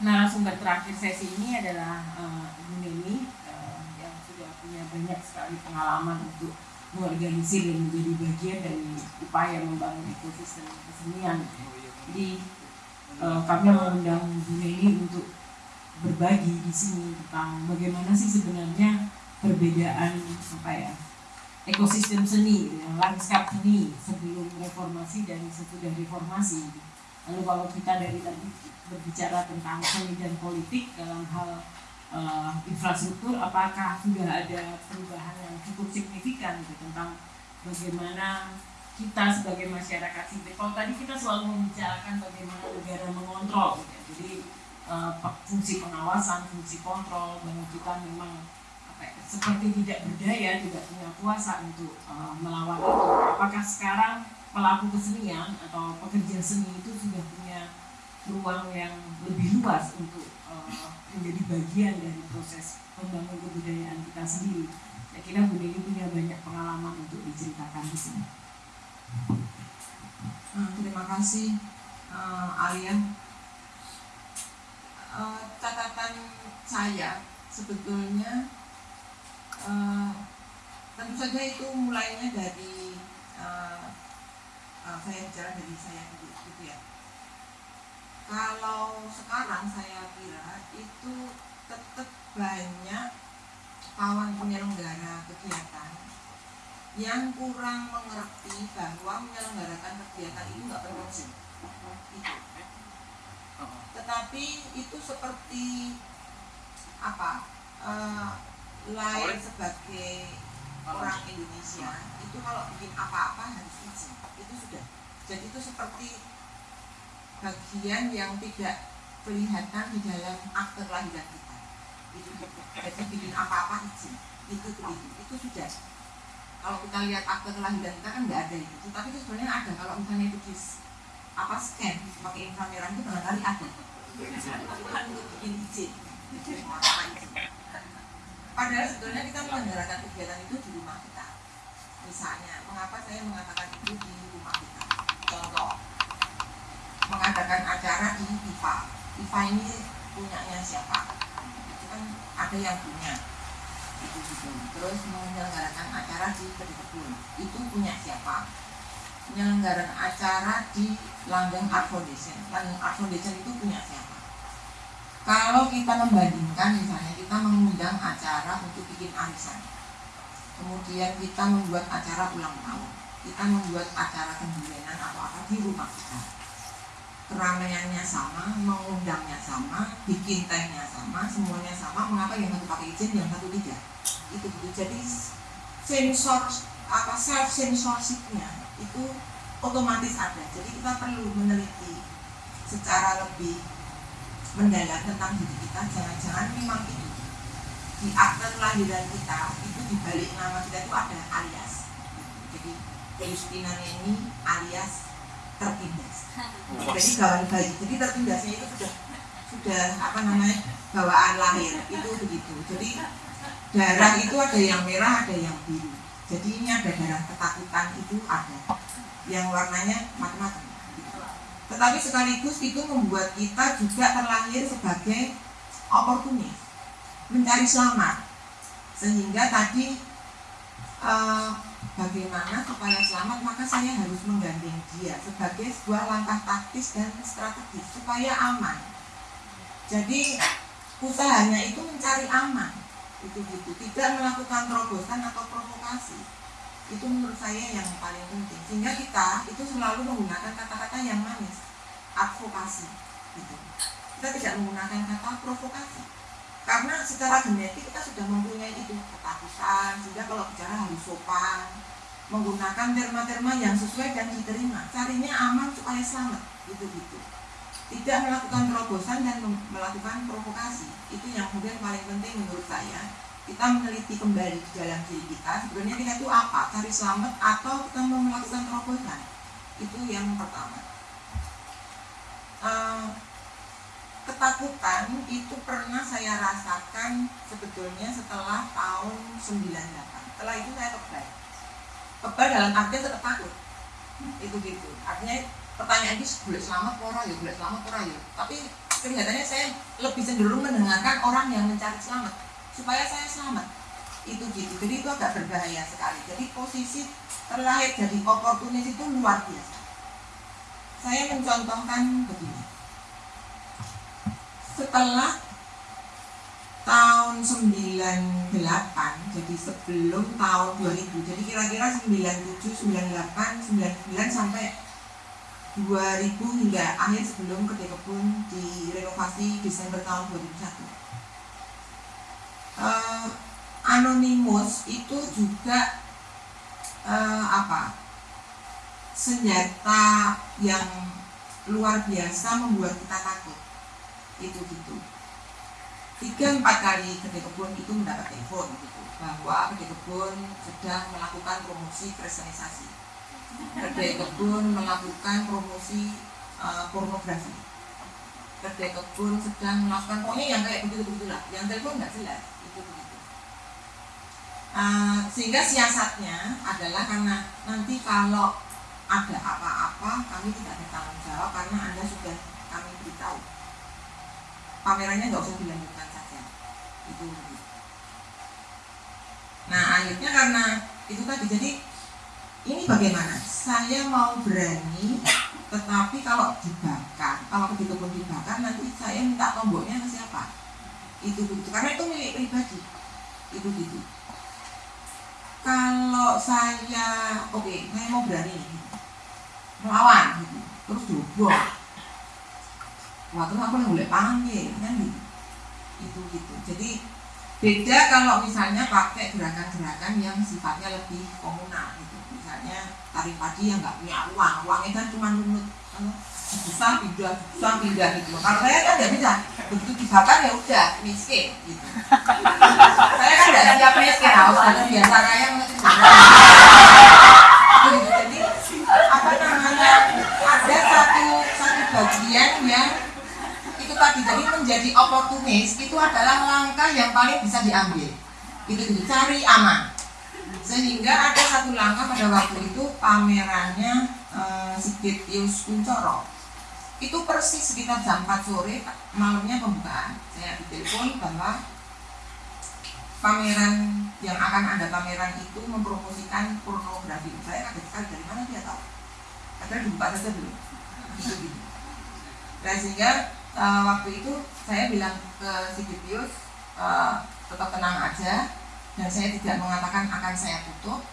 narasumber terakhir sesi ini adalah uh, Ibu Neni uh, yang sudah punya banyak sekali pengalaman untuk mengorganisir dan menjadi bagian dari upaya membangun ekosistem kesenian. Jadi uh, kami mengundang Bu Neni untuk berbagi di sini tentang bagaimana sih sebenarnya perbedaan apa ya ekosistem seni, lanskap seni sebelum reformasi dan sesudah reformasi. Lalu kalau kita dari tadi berbicara tentang seni dan politik dalam hal uh, infrastruktur, apakah sudah ada perubahan yang cukup signifikan gitu, tentang bagaimana kita sebagai masyarakat sipil. Kalau tadi kita selalu membicarakan bagaimana negara mengontrol, gitu. jadi uh, fungsi pengawasan, fungsi kontrol, bahwa kita memang seperti tidak berdaya, tidak punya kuasa untuk uh, melawan itu. Apakah sekarang pelaku kesenian atau pekerja seni itu sudah punya ruang yang lebih luas untuk uh, menjadi bagian dari proses pembangunan kebudayaan kita sendiri? Saya kira Bu Dewi punya banyak pengalaman untuk diceritakan di sini. Hmm, terima kasih uh, Alia. Uh, catatan saya sebetulnya uh, tentu saja itu mulainya dari uh, uh, saya bicara dari saya dulu gitu ya. Kalau sekarang saya kira itu tetap banyak kawan penyelenggara kegiatan yang kurang mengerti bahwa menyelenggarakan kegiatan itu nggak perlu izin itu tetapi itu seperti apa? Uh, lain sebagai orang Indonesia itu kalau bikin apa-apa harus izin. Itu sudah. Jadi itu seperti bagian yang tidak kelihatan di dalam akte kelahiran kita. Itu jadi bikin apa-apa izin. Itu itu. Itu sudah. Kalau kita lihat akte kelahiran kita kan nggak ada itu. Tapi itu sebenarnya ada. Kalau misalnya itu di apa scan pakai inframerah itu barangkali ada. Bukan untuk bikin izin Padahal sebetulnya kita menyelenggarakan kegiatan itu di rumah kita. Misalnya, mengapa saya mengatakan itu di rumah kita? Contoh, mengadakan acara di IPA. IPA ini punyanya siapa? Itu kan ada yang punya. Itu gitu. Terus menyelenggarakan acara di Kedekebun. Itu punya siapa? Menyelenggarakan acara di Langgeng Art Foundation. Langgeng Art Foundation itu punya siapa? Kalau kita membandingkan misalnya kita mengundang acara untuk bikin arisan, kemudian kita membuat acara ulang tahun, kita membuat acara pembulanan atau apa di rumah kita. Keramaiannya sama, mengundangnya sama, bikin tehnya sama, semuanya sama. Mengapa yang satu pakai izin, yang satu tidak? Itu gitu. Jadi sensor apa self censorshipnya itu otomatis ada. Jadi kita perlu meneliti secara lebih mendalam tentang diri kita jangan-jangan memang itu. Di akte kelahiran kita itu di balik nama kita itu ada alias. Jadi Justina ini alias tertindas. Jadi kawan bayi. Jadi tertindasnya itu sudah sudah apa namanya bawaan lahir. Itu begitu. Jadi darah itu ada yang merah ada yang biru. Jadi ini ada darah ketakutan itu ada. Yang warnanya macam-macam tetapi sekaligus itu membuat kita juga terlahir sebagai oportunis, mencari selamat. Sehingga tadi eh, bagaimana supaya selamat maka saya harus menggandeng dia sebagai sebuah langkah taktis dan strategis supaya aman. Jadi usahanya itu mencari aman, itu gitu, tidak melakukan terobosan atau provokasi itu menurut saya yang paling penting. Sehingga kita itu selalu menggunakan kata-kata yang manis. Advokasi gitu. kita tidak menggunakan kata provokasi. Karena secara genetik kita sudah mempunyai itu ketakutan sehingga kalau bicara harus sopan menggunakan terma-terma yang sesuai dan diterima. Carinya aman supaya selamat gitu gitu tidak melakukan terobosan dan melakukan provokasi. Itu yang kemudian paling penting menurut saya kita meneliti kembali di dalam diri kita sebenarnya kita itu apa? Cari selamat atau kita mau melakukan terobosan? Itu yang pertama. Uh, ketakutan itu pernah saya rasakan sebetulnya setelah tahun 98 setelah itu saya kebal. Kebal dalam artian tetap takut. Itu gitu. Artinya pertanyaan ini boleh selamat pora ya boleh selamat pora ya. Tapi kelihatannya saya lebih cenderung mendengarkan orang yang mencari selamat supaya saya selamat. Itu gitu. Jadi itu agak berbahaya sekali. Jadi posisi terlahir jadi oportunis itu luar biasa. Saya mencontohkan begini. Setelah tahun 98 jadi sebelum tahun 2000 jadi kira-kira 97 98 99 sampai 2000 hingga akhir sebelum kedai kebun direnovasi Desember tahun 2001 uh, Anonymous itu juga uh, apa? Senjata yang luar biasa membuat kita takut. Itu gitu. Tiga empat kali kedai kebun itu mendapat telepon gitu bahwa kedai kebun sedang melakukan promosi kristenisasi. Kedai kebun melakukan promosi uh, pornografi. Kedai kebun sedang melakukan pokoknya yang kayak begitu begitulah yang telepon nggak jelas uh, sehingga siasatnya adalah karena nanti kalau ada apa-apa kami tidak bertanggung jawab karena anda sudah kami beritahu. Pamerannya nggak usah dilanjutkan saja. Itu. Nah akhirnya karena itu tadi jadi ini bagaimana? Saya mau berani tetapi kalau dibakar kalau begitu pun dibakar nanti saya minta tomboknya ke siapa? Itu begitu. Karena itu milik pribadi. Itu gitu kalau saya oke okay, saya mau berani. Melawan. Gitu terus dobok waktu aku yang boleh panggil kan gitu. Itu gitu. Jadi beda kalau misalnya pakai gerakan-gerakan yang sifatnya lebih komunal gitu. Misalnya tarik padi yang nggak punya uang. Uangnya kan cuma nunut susah pindah susah pindah gitu. Kalau saya kan nggak bisa begitu dibakar ya udah miskin gitu. Saya kan nggak siap miskin harus ada biasa kaya gitu jadi apa namanya ada satu satu bagian yang tadi jadi menjadi oportunis itu adalah langkah yang paling bisa diambil. Itu itu cari aman. Sehingga ada satu langkah pada waktu itu pamerannya uh, Sigit Yus Kuncoro itu persis sekitar jam 4 sore malamnya pembukaan. Saya ditelepon bahwa pameran yang akan ada pameran itu mempromosikan pornografi. Saya kaget sekali dari mana dia tahu? Padahal dibuka saja belum. Gitu gitu nah sehingga uh, waktu itu saya bilang ke Sigipius uh, tetap tenang aja. Dan saya tidak mengatakan akan saya tutup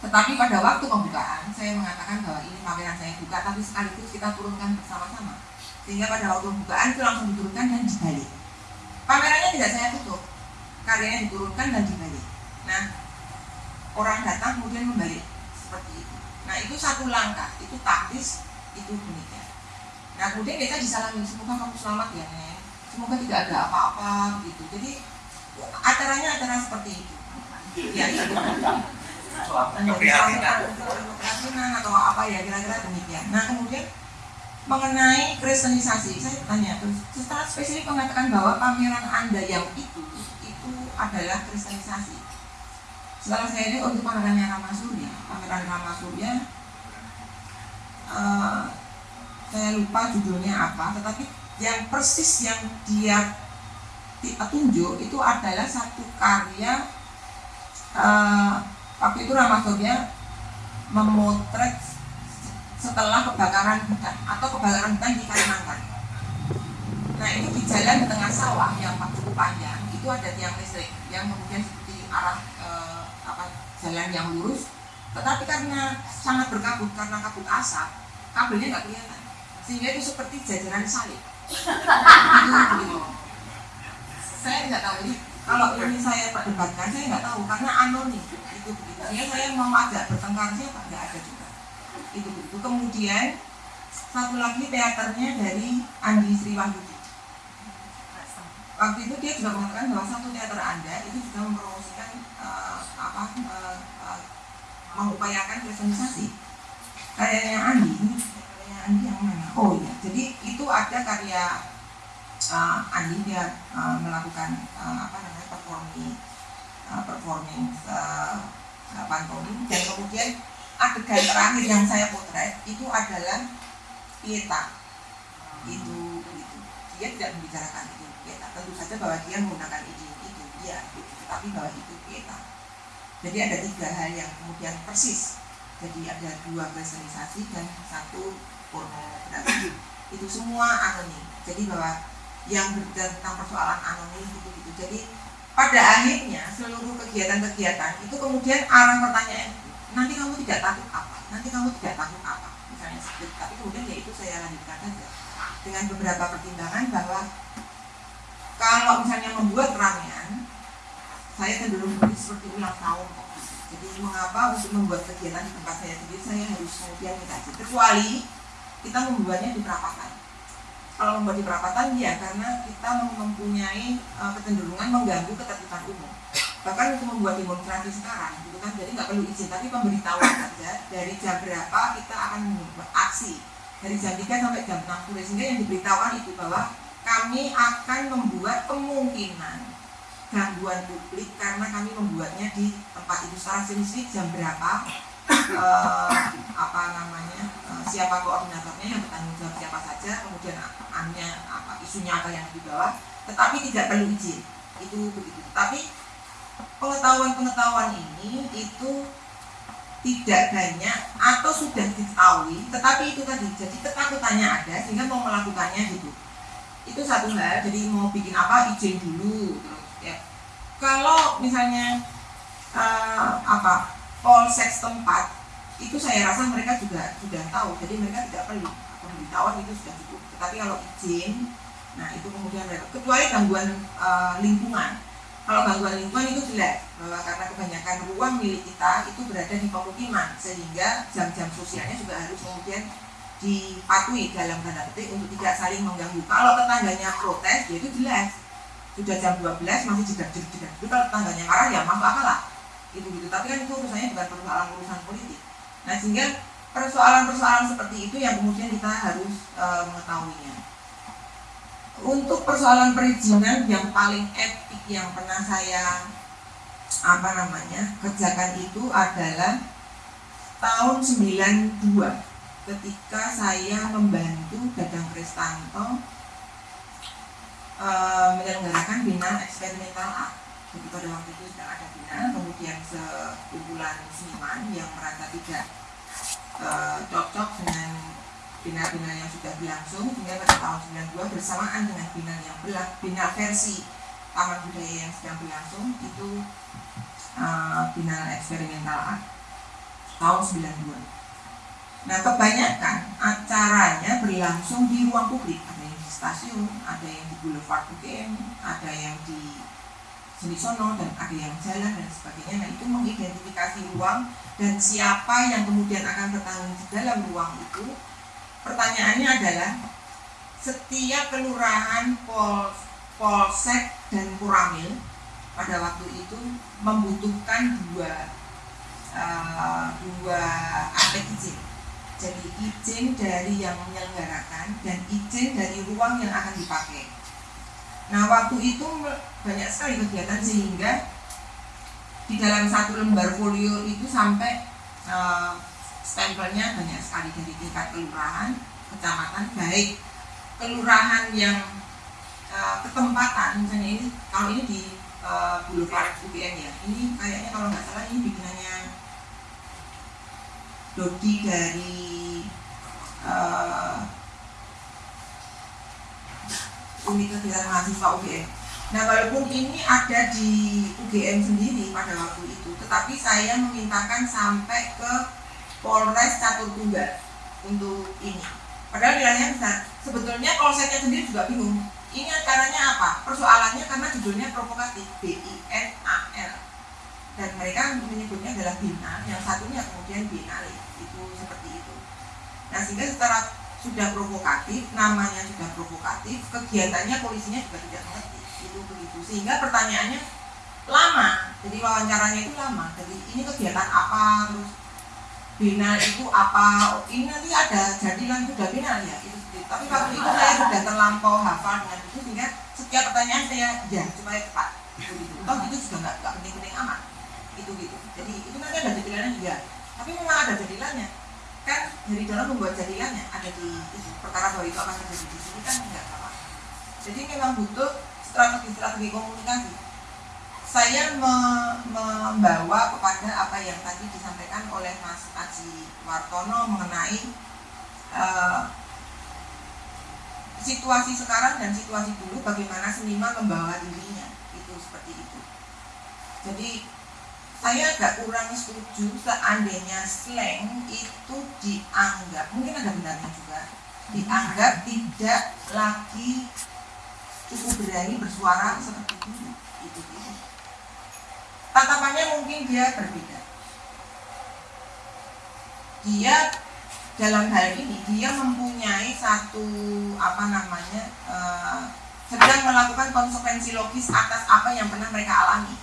tetapi pada waktu pembukaan saya mengatakan bahwa ini pameran saya buka tapi sekaligus kita turunkan bersama-sama sehingga pada waktu pembukaan itu langsung diturunkan dan dibalik pamerannya tidak saya tutup karyanya diturunkan dan dibalik nah orang datang kemudian membalik seperti itu nah itu satu langkah itu taktis itu demikian Nah kemudian kita disalami semoga kamu selamat ya Nek. Semoga tidak ada apa-apa gitu. Jadi acaranya acara seperti itu. Ya itu. Keprihatinan atau apa ya kira-kira demikian. Nah kemudian mengenai kristenisasi, saya tanya terus secara spesifik mengatakan bahwa pameran anda yang itu itu adalah kristenisasi. Setelah saya ini untuk pamerannya Rama Surya, pameran Rama Surya uh, saya lupa judulnya apa tetapi yang persis yang dia tunjuk itu adalah satu karya uh, waktu itu Surya memotret setelah kebakaran hutan atau kebakaran hutan di Kalimantan. Nah ini di jalan di tengah sawah yang cukup panjang itu ada tiang listrik yang kemudian seperti arah uh, apa jalan yang lurus, tetapi karena sangat berkabut karena kabut asap kabelnya nggak kelihatan. Sehingga itu seperti jajaran salib. Saya tidak tahu. Ini kalau ini saya perdebatkan saya nggak tahu karena anonim itu begitu. Sehingga saya mau ajak bertengkar siapa nggak ada juga. Itu begitu. Kemudian satu lagi teaternya dari Andi Sriwahyudi waktu itu dia juga mengatakan bahwa satu teater anda itu juga mempromosikan uh, apa uh, uh, mengupayakan kristenisasi karyanya Andi Andi yang mana? Oh iya, jadi itu ada karya uh, Andi dia uh, melakukan uh, apa namanya performing uh, performing uh, pantomim dan kemudian adegan terakhir yang saya potret itu adalah Pieta. Itu itu. Dia tidak membicarakan itu kita tentu saja bahwa dia menggunakan izin itu dia tetapi bahwa itu kita jadi ada tiga hal yang kemudian persis. Jadi ada dua kristenisasi dan satu pornografi. Itu semua anonim. Jadi bahwa yang berbicara tentang persoalan anonim gitu gitu. Jadi pada akhirnya seluruh kegiatan-kegiatan itu kemudian arah pertanyaan nanti kamu tidak takut apa? Nanti kamu tidak takut apa? Misalnya seperti tapi kemudian ya itu saya lanjutkan saja. Dengan beberapa pertimbangan bahwa kalau misalnya membuat ramean saya cenderung seperti ulang tahun jadi mengapa untuk membuat kegiatan di tempat saya sendiri saya harus kemudian dikasih kecuali kita membuatnya di perapatan kalau membuat di perapatan ya karena kita mempunyai uh, kecenderungan mengganggu ketertiban umum. Bahkan untuk membuat demonstrasi sekarang gitu kan jadi nggak perlu izin tapi pemberitahuan saja dari jam berapa kita akan aksi. Dari jam 3 sampai jam 6 sore sehingga yang diberitahukan itu bahwa kami akan membuat kemungkinan gangguan publik karena kami membuatnya di tempat itu. Secara spesifik jam berapa uh, apa namanya uh, siapa koordinatornya yang bertanggung jawab siapa saja kemudian annya apa isunya apa yang dibawa tetapi tidak perlu izin. Itu begitu. Tapi pengetahuan-pengetahuan ini itu tidak banyak atau sudah diketahui tetapi itu tadi jadi ketakutannya ada sehingga mau melakukannya gitu. Itu satu hal jadi mau bikin apa izin dulu terus ya. Kalau misalnya uh, apa polsek setempat itu saya rasa mereka juga sudah tahu jadi mereka tidak perlu pemberitahuan itu sudah cukup. Tetapi kalau izin nah itu kemudian mereka kecuali gangguan uh, lingkungan. Kalau gangguan lingkungan itu jelas bahwa karena kebanyakan ruang milik kita itu berada di pemukiman sehingga jam-jam sosialnya juga harus kemudian dipatuhi dalam tanda petik untuk tidak saling mengganggu. Kalau tetangganya protes ya itu jelas. Sudah jam 12 masih jedak-jedak itu kalau tetangganya marah ya masuk akal lah. Itu gitu. Tapi kan itu urusannya bukan persoalan urusan politik. Nah sehingga persoalan-persoalan seperti itu yang kemudian kita harus e, mengetahuinya untuk persoalan perizinan yang paling epic yang pernah saya apa namanya kerjakan itu adalah tahun 92 ketika saya membantu Dadang Kristanto uh, menyelenggarakan bina eksperimental art. Jadi pada waktu itu sudah ada bina, kemudian sekumpulan seniman yang merasa tidak uh, cocok dengan bina-bina yang sudah berlangsung sehingga pada tahun 92 bersamaan dengan bina yang belak, bina versi Taman Budaya yang sedang berlangsung itu uh, bina eksperimental art tahun 92. Nah kebanyakan acaranya berlangsung di ruang publik stasiun, ada yang di Boulevard UGM, ada yang di Senisono dan ada yang jalan dan sebagainya. Nah itu mengidentifikasi ruang dan siapa yang kemudian akan bertanggung di dalam ruang itu. Pertanyaannya adalah setiap kelurahan pol, polsek dan kuramil pada waktu itu membutuhkan dua uh, dua aspek izin jadi izin dari yang menyelenggarakan dan izin dari ruang yang akan dipakai. Nah waktu itu banyak sekali kegiatan sehingga di dalam satu lembar folio itu sampai uh, stempelnya banyak sekali dari tingkat kelurahan, kecamatan, baik kelurahan yang uh, ketempatan misalnya ini kalau ini di uh, Boulevard UPN ya ini kayaknya kalau nggak salah ini bikinannya Dodi dari Universitas Mahasiswa UGM. Nah walaupun ini ada di UGM sendiri pada waktu itu, tetapi saya memintakan sampai ke Polres Catur Tunggal untuk ini. Padahal nilainya besar. Sebetulnya polseknya sendiri juga bingung. Ini acaranya apa? Persoalannya karena judulnya provokatif B I N A L dan mereka menyebutnya adalah bina yang satunya kemudian binali itu seperti itu nah sehingga secara sudah provokatif namanya sudah provokatif kegiatannya polisinya juga tidak mengerti. Itu begitu sehingga pertanyaannya lama. Jadi wawancaranya itu lama. Jadi ini kegiatan apa? Terus bina itu apa? Ini nanti ada jadilan sudah bina. Ya itu tapi waktu itu saya sudah terlampau hafal dengan itu sehingga setiap pertanyaan saya ya supaya cepat itu gitu. Toh itu juga nggak penting-penting amat. Itu gitu. Jadi itu nanti ada jadilannya juga. Tapi memang ada jadilannya kan dari dalam membuat jadilannya ada di perkara bahwa itu akan terjadi di sini kan enggak apa jadi memang butuh strategi-strategi komunikasi. Saya me membawa kepada apa yang tadi disampaikan oleh Mas Aji Wartono mengenai uh, situasi sekarang dan situasi dulu bagaimana seniman membawa dirinya. Itu seperti itu. Jadi saya agak kurang setuju seandainya slang itu dianggap mungkin ada benarnya juga dianggap tidak lagi cukup berani bersuara seperti itu. Itu, itu. tatapannya mungkin dia berbeda. Dia dalam hal ini dia mempunyai satu apa namanya uh, sedang melakukan konsekuensi logis atas apa yang pernah mereka alami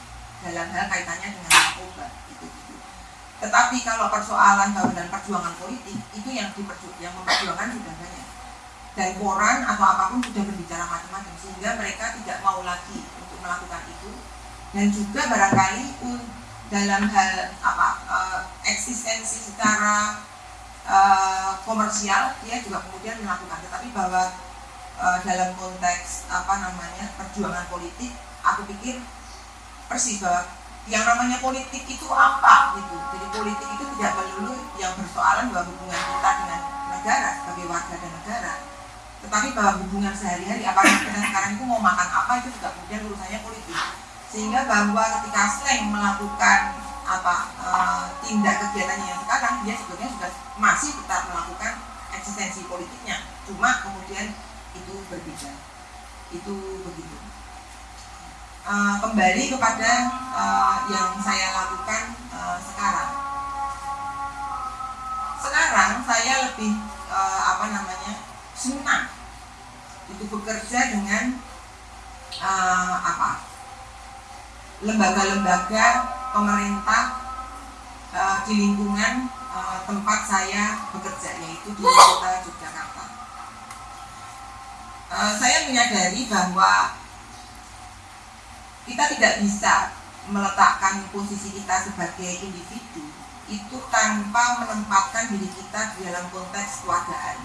dalam hal kaitannya dengan narkoba. Tetapi kalau persoalan dan perjuangan politik itu yang diperju yang memperjuangkan sudah banyak. Dan koran atau apa pun sudah berbicara macam-macam sehingga mereka tidak mau lagi untuk melakukan itu. Dan juga barangkali dalam hal apa uh, eksistensi secara uh, komersial dia juga kemudian melakukan. Tetapi bahwa uh, dalam konteks apa namanya perjuangan politik aku pikir persis yang namanya politik itu apa gitu. Jadi politik itu tidak melulu yang bersoalan bahwa hubungan kita dengan negara sebagai warga dan negara. Tetapi bahwa hubungan sehari-hari apakah kita sekarang itu mau makan apa itu juga kemudian urusannya politik. Sehingga bahwa ketika slang melakukan apa e, tindak kegiatannya yang sekarang dia sebetulnya sudah masih tetap melakukan eksistensi politiknya. Cuma kemudian itu berbeda. Itu begitu uh, kembali kepada uh, yang saya lakukan uh, sekarang. Sekarang saya lebih uh, apa namanya senang itu bekerja dengan uh, apa lembaga-lembaga pemerintah uh, di lingkungan uh, tempat saya bekerja yaitu di kota Yogyakarta. Uh, saya menyadari bahwa kita tidak bisa meletakkan posisi kita sebagai individu itu tanpa menempatkan diri kita di dalam konteks keluargaan.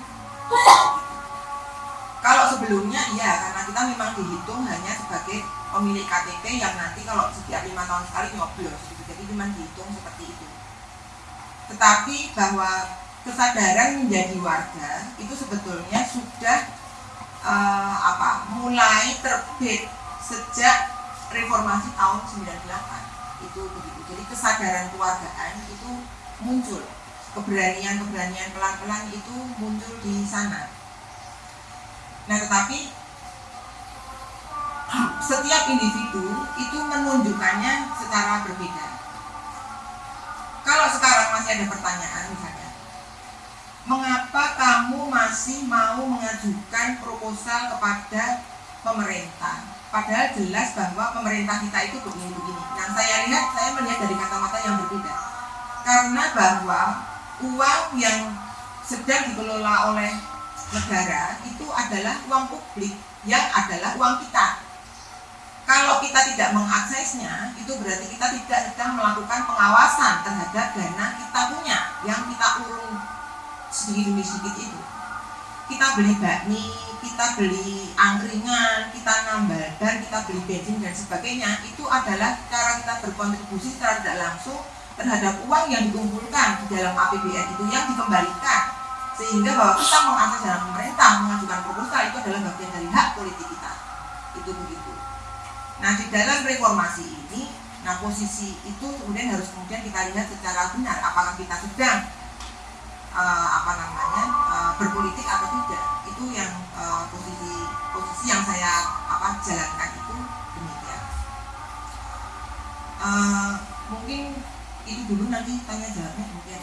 Kalau sebelumnya iya karena kita memang dihitung hanya sebagai pemilik KTP yang nanti kalau setiap lima tahun sekali nyoblos gitu. jadi memang dihitung seperti itu. Tetapi bahwa kesadaran menjadi warga itu sebetulnya sudah uh, apa mulai terbit sejak reformasi tahun 98 itu begitu. Jadi kesadaran keluargaan itu muncul. Keberanian-keberanian pelan-pelan itu muncul di sana. Nah tetapi setiap individu itu menunjukkannya secara berbeda. Kalau sekarang masih ada pertanyaan misalnya mengapa kamu masih mau mengajukan proposal kepada pemerintah Padahal jelas bahwa pemerintah kita itu begini-begini. Nah saya lihat, saya melihat dari kata-kata yang berbeda. Karena bahwa uang yang sedang dikelola oleh negara itu adalah uang publik yang adalah uang kita. Kalau kita tidak mengaksesnya, itu berarti kita tidak sedang melakukan pengawasan terhadap dana kita punya yang kita urung sedikit demi sedikit itu. Kita beli bakmi, kita beli angkringan, kita nambal dan kita beli bensin dan sebagainya itu adalah cara kita berkontribusi secara tidak langsung terhadap uang yang dikumpulkan di dalam APBN itu yang dikembalikan. Sehingga bahwa kita mengakses dalam pemerintah mengajukan proposal itu adalah bagian dari hak politik kita. Itu begitu. Nah di dalam reformasi ini nah posisi itu kemudian harus kemudian kita lihat secara benar apakah kita sedang uh, apa namanya uh, berpolitik atau tidak itu yang uh, posisi posisi yang saya apa jalankan itu demikian. Uh, mungkin itu dulu nanti tanya jawabnya kemudian